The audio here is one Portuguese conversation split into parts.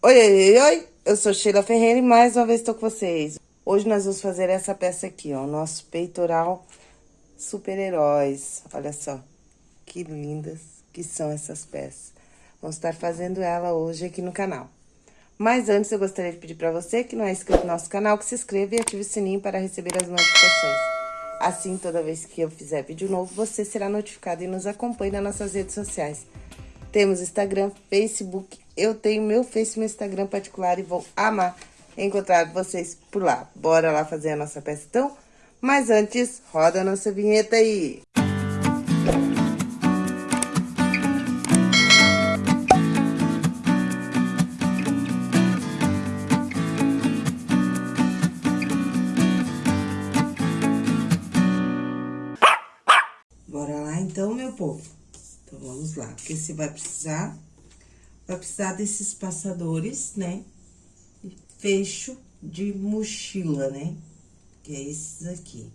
Oi, oi, oi, eu sou Sheila Ferreira e mais uma vez estou com vocês. Hoje nós vamos fazer essa peça aqui, ó, nosso peitoral super-heróis. Olha só, que lindas que são essas peças. Vamos estar fazendo ela hoje aqui no canal. Mas antes eu gostaria de pedir para você que não é inscrito no nosso canal, que se inscreva e ative o sininho para receber as notificações. Assim, toda vez que eu fizer vídeo novo, você será notificado e nos acompanhe nas nossas redes sociais. Temos Instagram, Facebook, eu tenho meu Face e meu Instagram particular e vou amar encontrar vocês por lá. Bora lá fazer a nossa peça então? Mas antes, roda a nossa vinheta aí! então, meu povo? Então, vamos lá. Porque você vai precisar... Vai precisar desses passadores, né? Fecho de mochila, né? Que é esses aqui.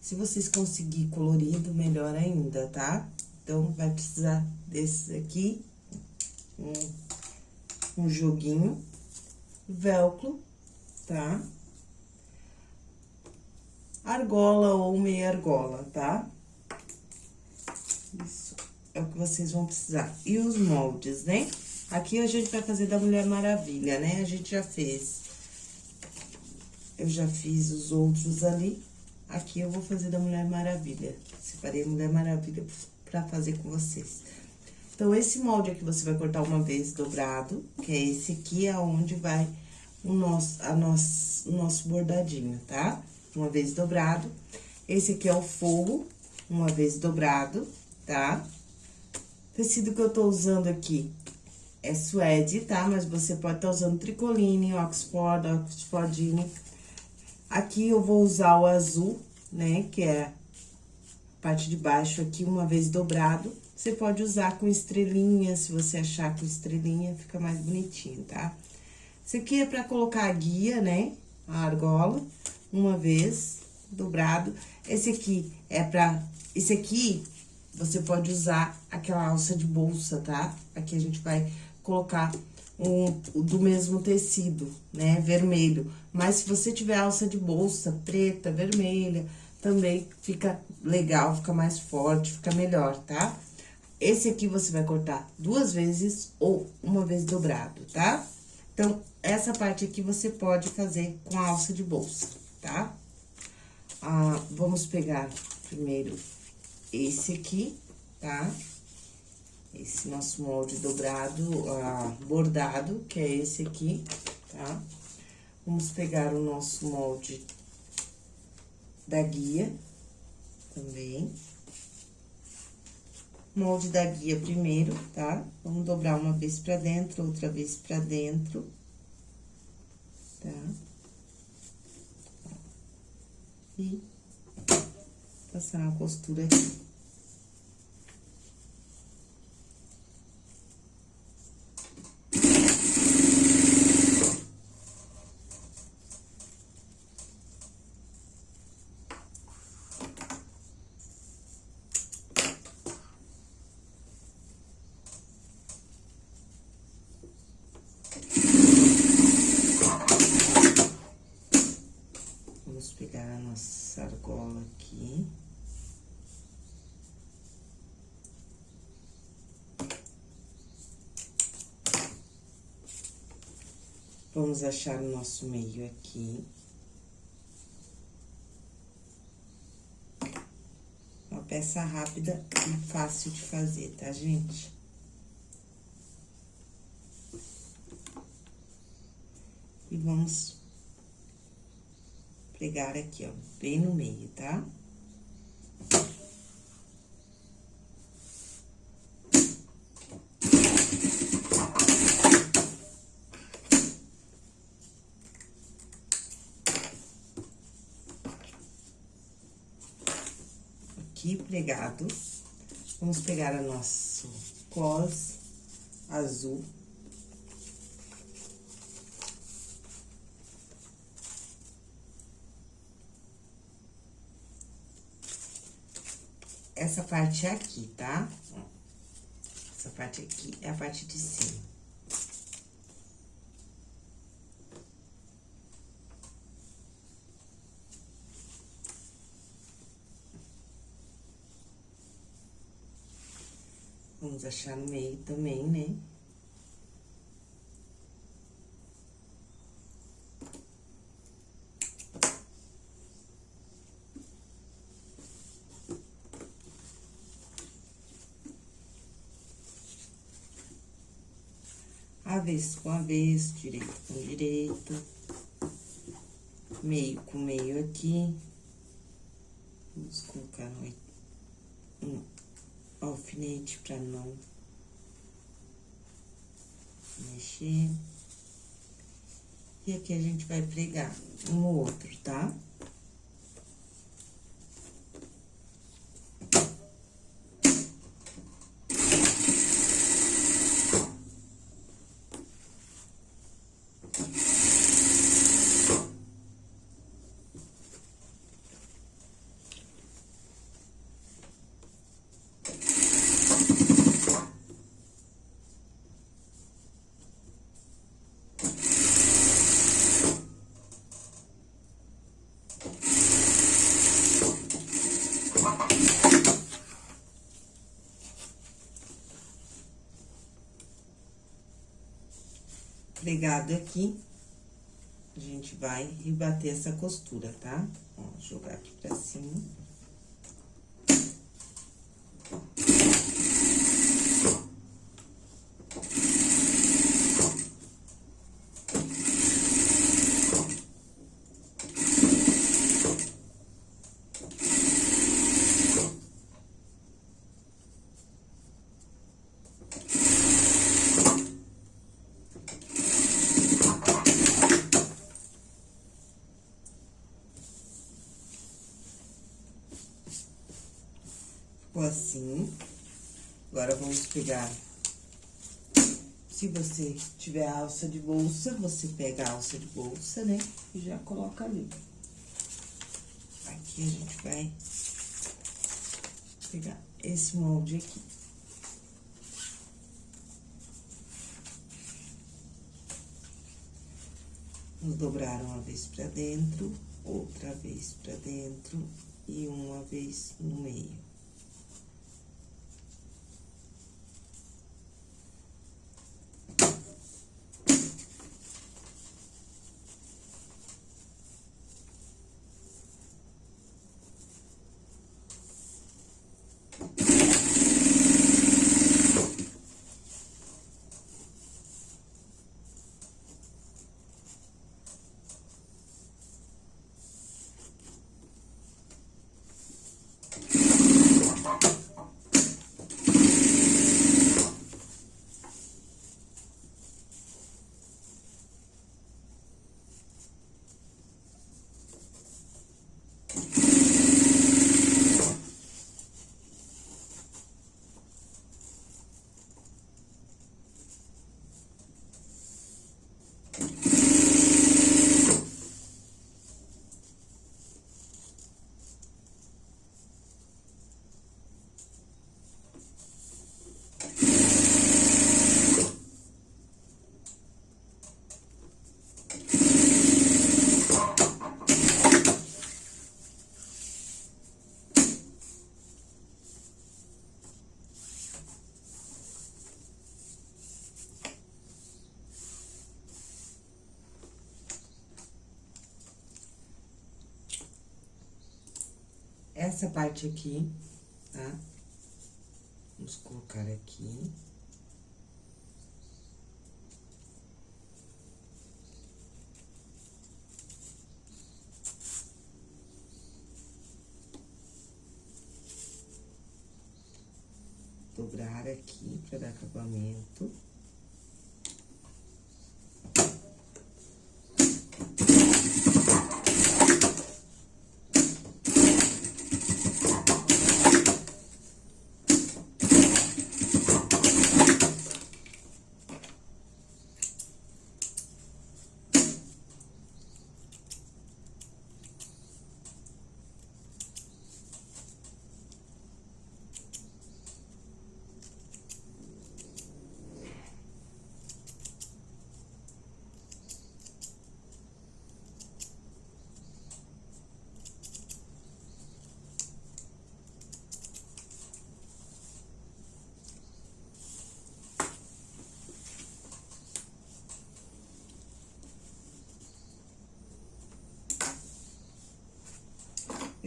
Se vocês conseguirem colorido, melhor ainda, tá? Então, vai precisar desses aqui. Um, um joguinho. Velcro? Tá? argola ou meia argola, tá? Isso é o que vocês vão precisar. E os moldes, né? Aqui a gente vai fazer da Mulher Maravilha, né? A gente já fez. Eu já fiz os outros ali. Aqui eu vou fazer da Mulher Maravilha. Separei a Mulher Maravilha pra fazer com vocês. Então, esse molde aqui você vai cortar uma vez dobrado, que é esse aqui, é onde vai o nosso, a nosso, o nosso bordadinho? Tá? uma vez dobrado. Esse aqui é o forro, uma vez dobrado, tá? Tecido que eu tô usando aqui é suede, tá? Mas você pode estar tá usando tricoline, oxford, oxfordine. Aqui eu vou usar o azul, né? Que é a parte de baixo aqui, uma vez dobrado. Você pode usar com estrelinha, se você achar com estrelinha, fica mais bonitinho, tá? Isso aqui é pra colocar a guia, né? A argola uma vez, dobrado. Esse aqui é pra... Esse aqui, você pode usar aquela alça de bolsa, tá? Aqui a gente vai colocar um, do mesmo tecido, né? Vermelho. Mas se você tiver alça de bolsa preta, vermelha, também fica legal, fica mais forte, fica melhor, tá? Esse aqui você vai cortar duas vezes ou uma vez dobrado, tá? Então, essa parte aqui você pode fazer com a alça de bolsa tá? Ah, vamos pegar primeiro esse aqui, tá? Esse nosso molde dobrado, ah, bordado, que é esse aqui, tá? Vamos pegar o nosso molde da guia também. Molde da guia primeiro, tá? Vamos dobrar uma vez pra dentro, outra vez pra dentro, tá? e passar a costura aqui. Vamos achar o nosso meio aqui. Uma peça rápida e fácil de fazer, tá, gente? E vamos pregar aqui, ó, bem no meio, tá? aqui pregado. Vamos pegar o nosso cos azul. Essa parte aqui, tá? Essa parte aqui é a parte de cima. Vamos achar no meio também, né? avesso com avesso, direito com direito, meio com meio aqui. Vamos colocar um alfinete para não mexer. E aqui a gente vai pregar um outro, tá? Pregado aqui, a gente vai rebater essa costura, tá? Ó, jogar aqui pra cima. Ficou assim. Agora, vamos pegar... Se você tiver alça de bolsa, você pega a alça de bolsa, né? E já coloca ali. Aqui a gente vai pegar esse molde aqui. Vamos dobrar uma vez pra dentro, outra vez pra dentro e uma vez no meio. Essa parte aqui, tá? Vamos colocar aqui. Dobrar aqui para dar acabamento.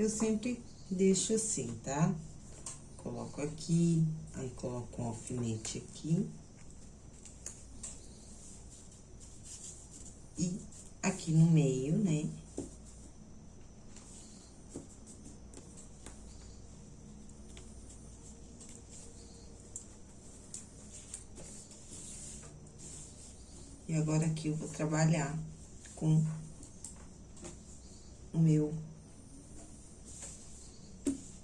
Eu sempre deixo assim, tá? Coloco aqui, aí coloco um alfinete aqui. E aqui no meio, né? E agora aqui eu vou trabalhar com o meu,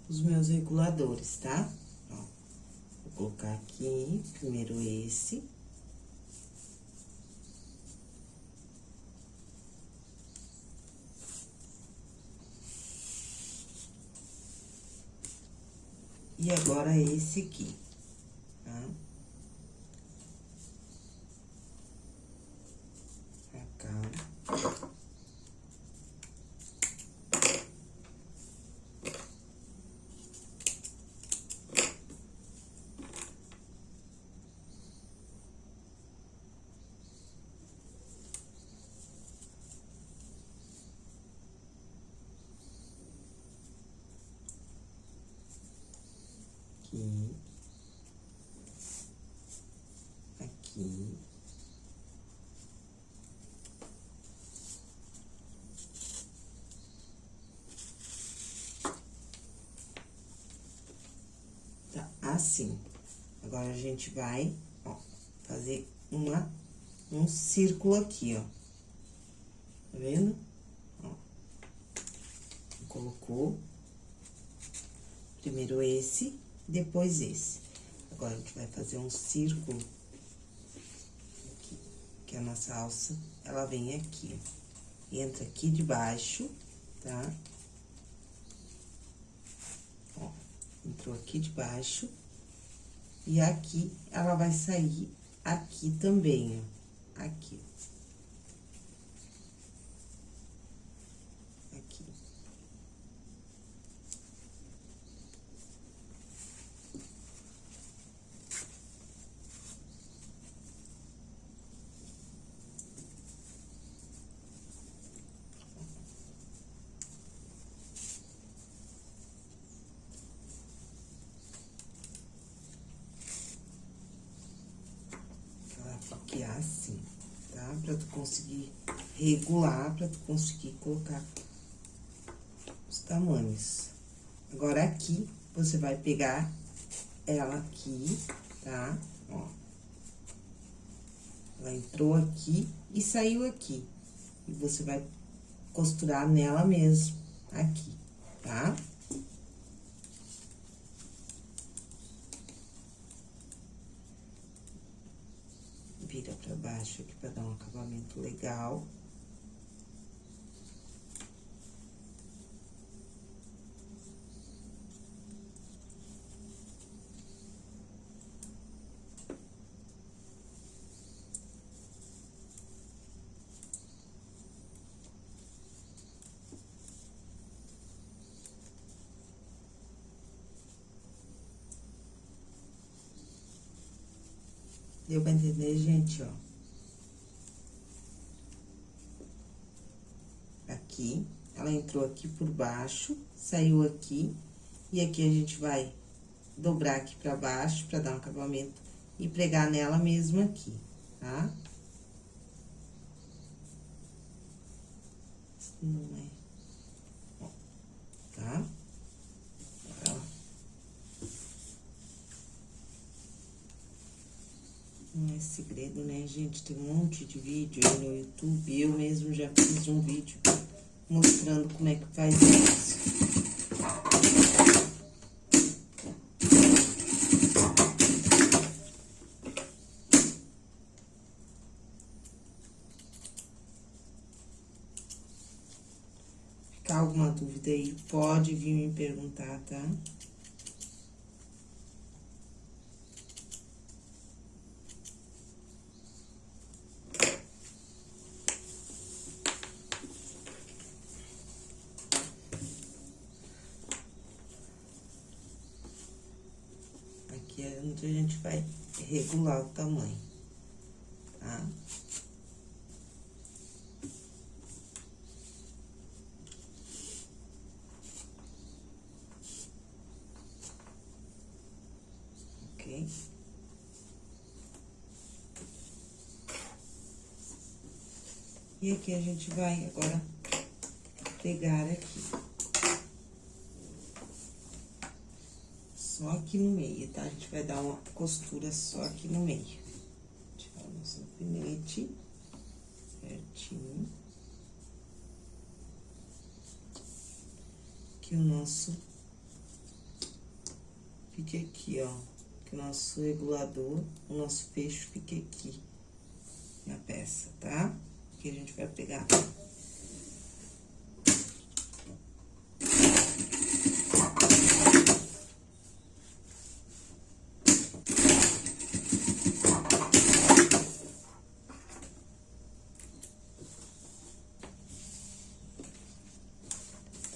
os meus reguladores, tá? Ó, vou colocar aqui, primeiro esse. E agora esse aqui, tá? Aqui, aqui. Tá, assim. Agora, a gente vai, ó, fazer uma, um círculo aqui, ó. Tá vendo? Ó. Colocou. Primeiro esse, depois esse. Agora, a gente vai fazer um círculo aqui, que a nossa alça, ela vem aqui, ó. Entra aqui debaixo, tá? Ó, entrou aqui debaixo. E aqui, ela vai sair aqui também, ó. Aqui, assim, tá? Pra tu conseguir regular, pra tu conseguir colocar os tamanhos. Agora, aqui, você vai pegar ela aqui, tá? Ó. Ela entrou aqui e saiu aqui. E você vai costurar nela mesmo, aqui, tá? Tá? vira pra baixo aqui pra dar um acabamento legal. Deu pra entender, gente, ó? Aqui, ela entrou aqui por baixo, saiu aqui, e aqui a gente vai dobrar aqui pra baixo, pra dar um acabamento, e pregar nela mesmo aqui, tá? Não é. Ó, tá? Não é segredo, né, gente? Tem um monte de vídeo aí no YouTube. Eu mesmo já fiz um vídeo mostrando como é que faz isso. Ficar alguma dúvida aí, pode vir me perguntar, tá? tamanho, tá? Ok? E aqui a gente vai agora pegar aqui. Só aqui no meio, tá? A gente vai dar uma costura só aqui no meio. Tirar o nosso alfinete certinho. Que o nosso fique aqui, ó. Que o nosso regulador, o nosso fecho fique aqui na peça, tá? Que a gente vai pegar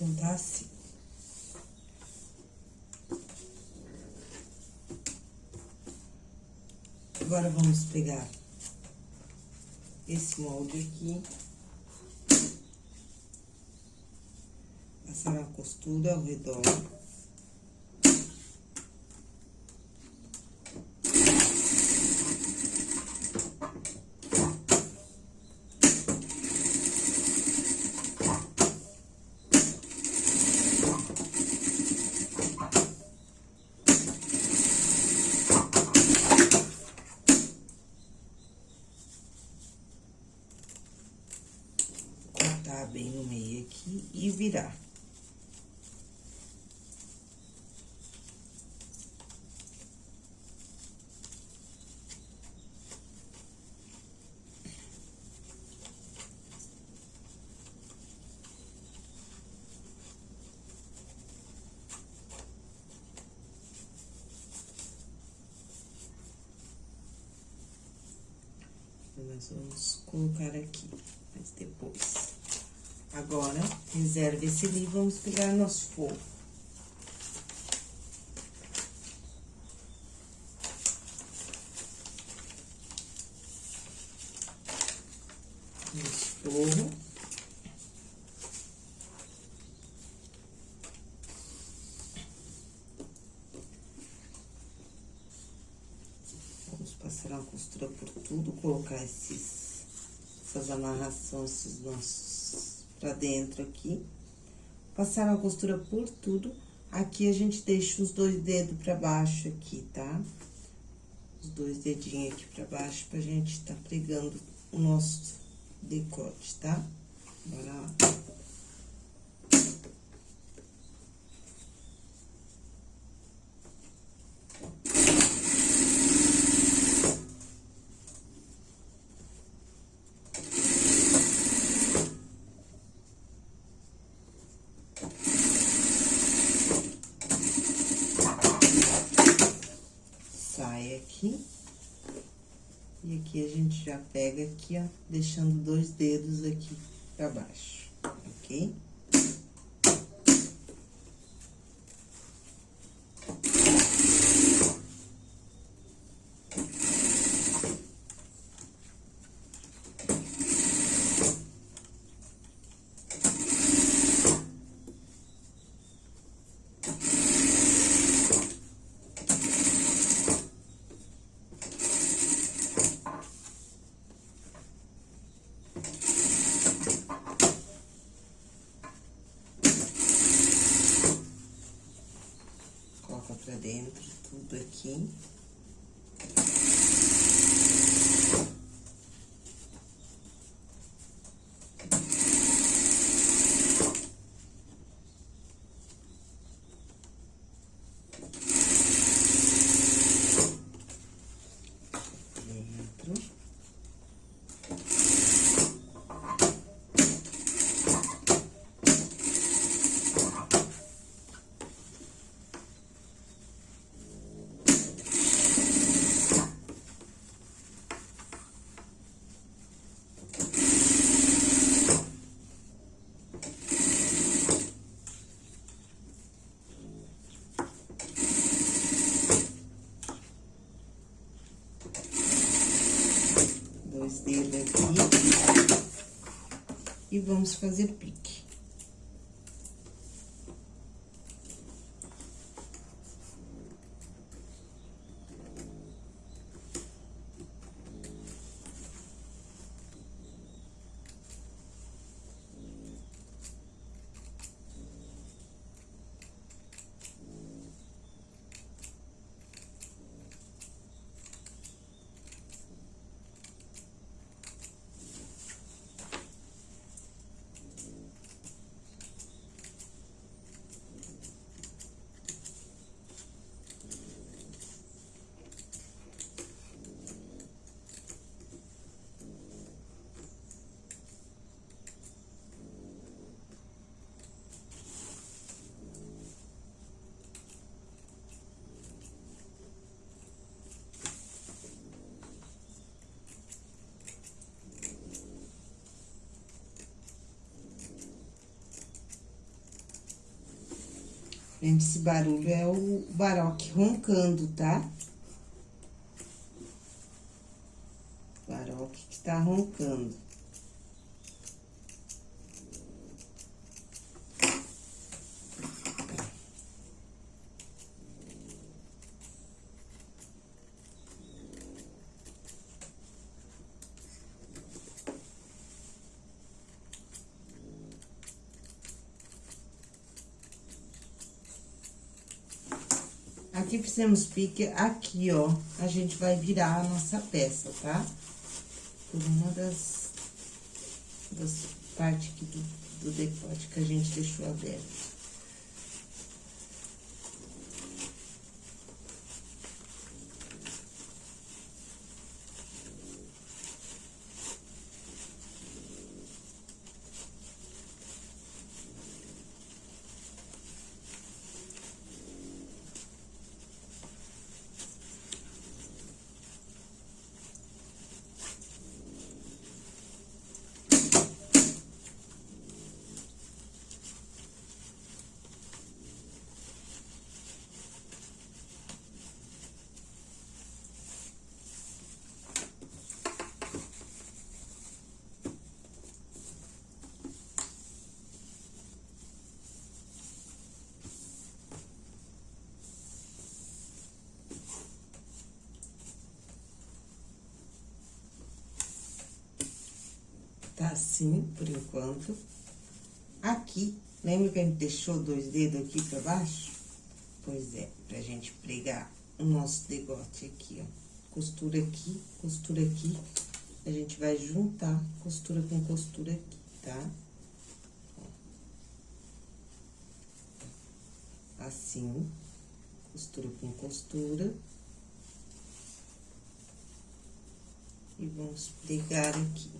Então, tá assim. Agora, vamos pegar esse molde aqui. Passar uma costura ao redor. bem no meio aqui e virar. Nós vamos colocar aqui, mas depois. Agora, reserva esse ali, vamos pegar nosso forro. Nosso forro. Vamos passar uma costura por tudo, colocar esses, essas amarrações, esses nossos pra dentro aqui. Passar uma costura por tudo. Aqui, a gente deixa os dois dedos pra baixo aqui, tá? Os dois dedinhos aqui pra baixo, pra gente tá pregando o nosso decote, tá? Bora lá. Já pega aqui, ó, deixando dois dedos aqui pra baixo, ok? dentro, tudo aqui. e vamos fazer pique. Gente, esse barulho é o baroque roncando, tá? Baroque que tá roncando. Aqui fizemos pique, aqui, ó, a gente vai virar a nossa peça, tá? Por uma das, das partes aqui do, do decote que a gente deixou aberto. Assim, por enquanto. Aqui, lembra que a gente deixou dois dedos aqui pra baixo? Pois é, pra gente pregar o nosso degote aqui, ó. Costura aqui, costura aqui. A gente vai juntar costura com costura aqui, tá? Assim, costura com costura. E vamos pregar aqui.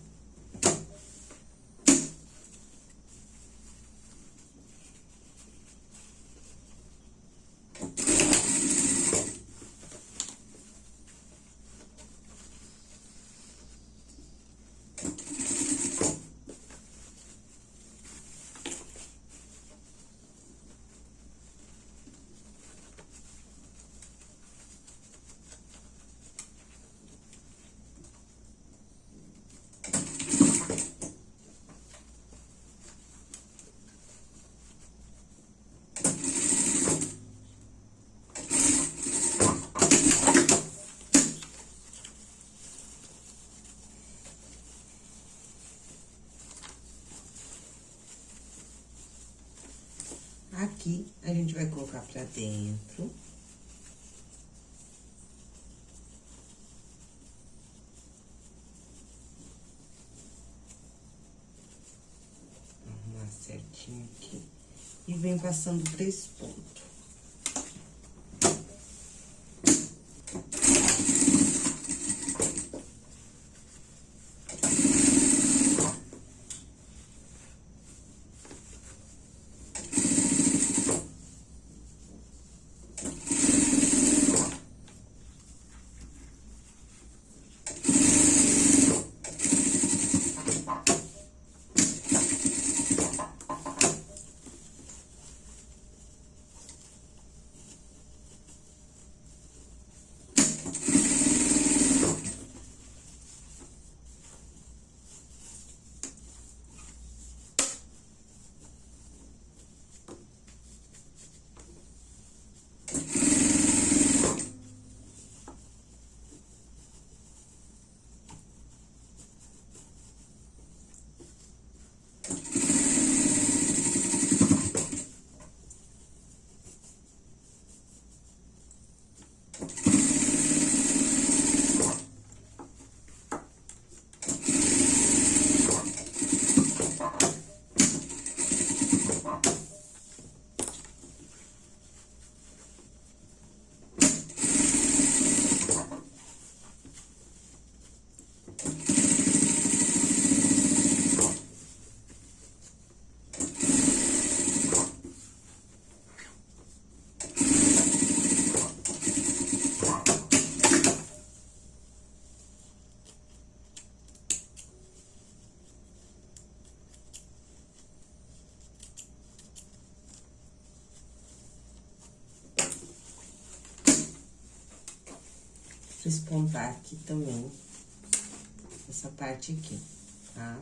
Aqui, a gente vai colocar pra dentro. Arrumar certinho aqui. E vem passando pra espontar aqui também, essa parte aqui, tá?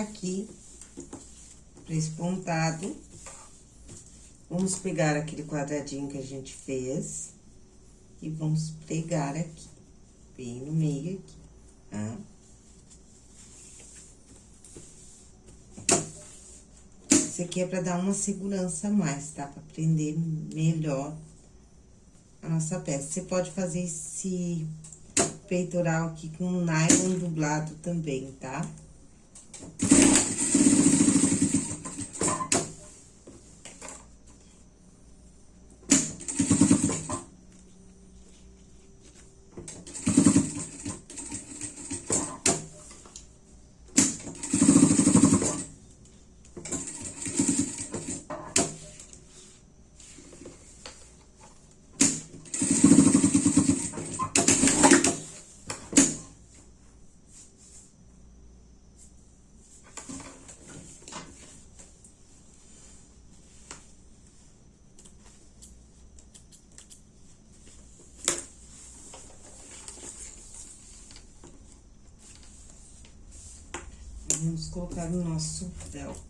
Aqui, para esse pontado. Vamos pegar aquele quadradinho que a gente fez e vamos pregar aqui, bem no meio aqui, tá? Isso aqui é pra dar uma segurança a mais, tá? Pra prender melhor a nossa peça. Você pode fazer esse peitoral aqui com nylon dublado também, tá? Thank you. Colocar o nosso véu.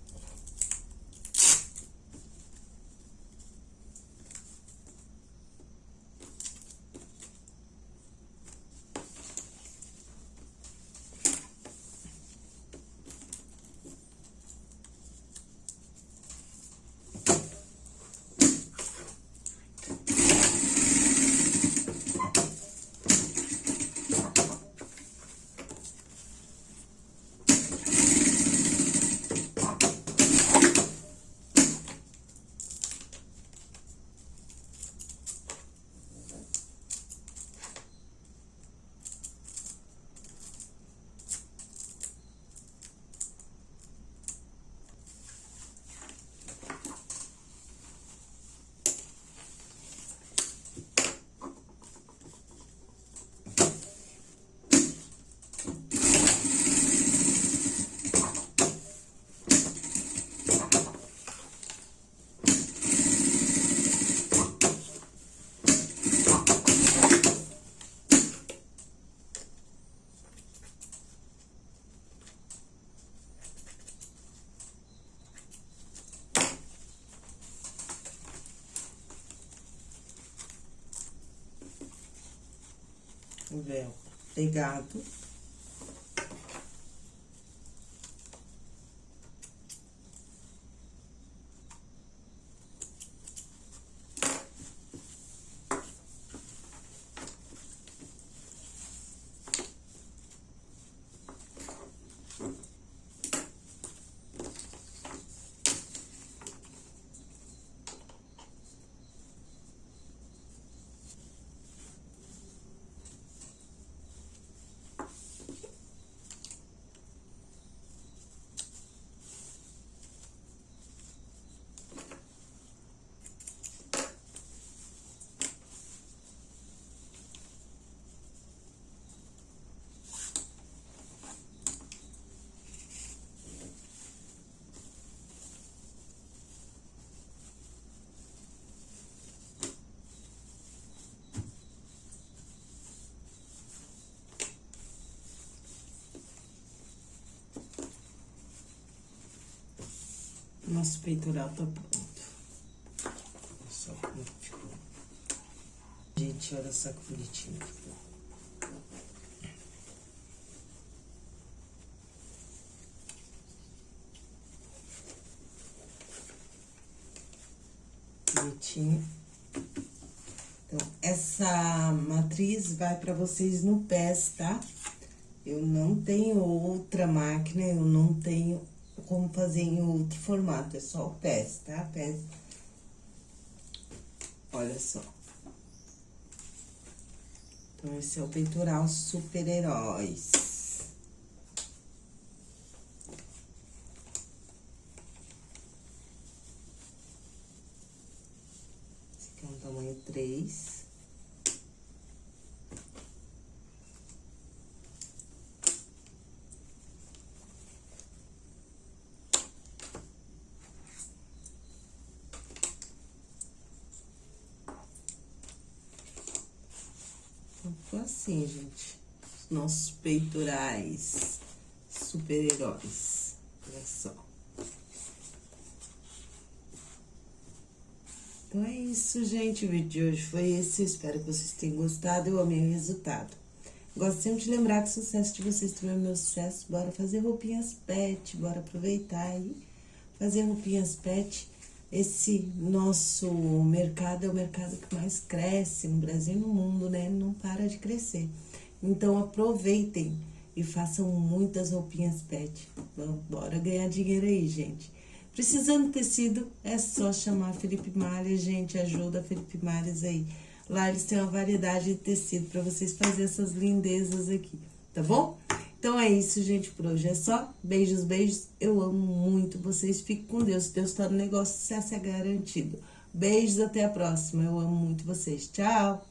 Véu pegado. Nosso peitoral tá pronto. Olha só como ficou. Gente, olha só que bonitinho ficou. Bonitinho. Então, essa matriz vai pra vocês no pés, tá? Eu não tenho outra máquina, eu não tenho como fazer em outro formato, é só o pés, tá? Pés. Olha só. Então, esse é o peitoral super-heróis. Esse aqui é um tamanho 3. Então, assim, gente, nossos peitorais super-heróis. Olha só. Então, é isso, gente. O vídeo de hoje foi esse. Espero que vocês tenham gostado. Eu amei o resultado. Gosto sempre de lembrar que o sucesso de vocês também é meu sucesso. Bora fazer roupinhas pet, bora aproveitar e fazer roupinhas pet esse nosso mercado é o mercado que mais cresce no Brasil e no mundo, né? Não para de crescer. Então aproveitem e façam muitas roupinhas pet. Vamos, bora ganhar dinheiro aí, gente. Precisando de tecido, é só chamar Felipe Malha, gente. Ajuda Felipe Malhas aí. Lá eles têm uma variedade de tecido para vocês fazerem essas lindezas aqui, tá bom? Então é isso, gente, por hoje é só. Beijos, beijos. Eu amo muito vocês. Fiquem com Deus. Deus está no negócio, sucesso é garantido. Beijos, até a próxima. Eu amo muito vocês. Tchau!